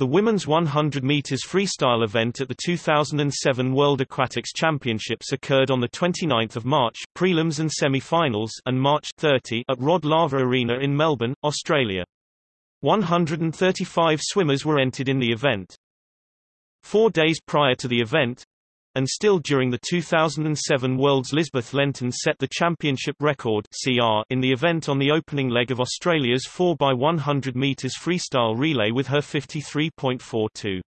The women's 100 meters freestyle event at the 2007 World Aquatics Championships occurred on the 29th of March, prelims and semi-finals, and March 30 at Rod Laver Arena in Melbourne, Australia. 135 swimmers were entered in the event. Four days prior to the event, and still during the 2007 Worlds Lisbeth Lenton set the championship record CR in the event on the opening leg of Australia's 4x100 metres freestyle relay with her 53.42.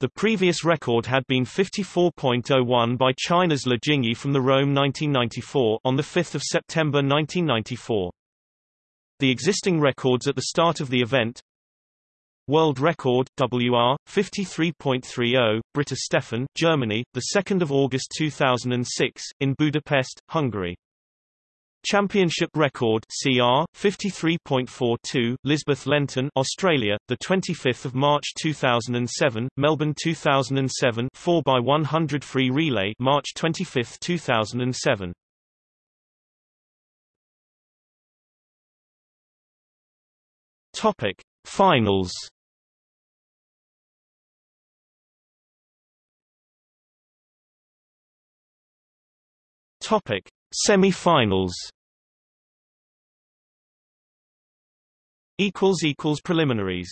The previous record had been 54.01 by China's Le Jingyi from the Rome 1994 on 5 September 1994. The existing records at the start of the event, World record WR 53.30 Britta Steffen Germany the 2nd of August 2006 in Budapest Hungary. Championship record CR 53.42 Lisbeth Lenton Australia the 25th of March 2007 Melbourne 2007 4 by 100 free relay March 25, 2007 Topic Finals Topic: Semi-finals. Equals equals preliminaries.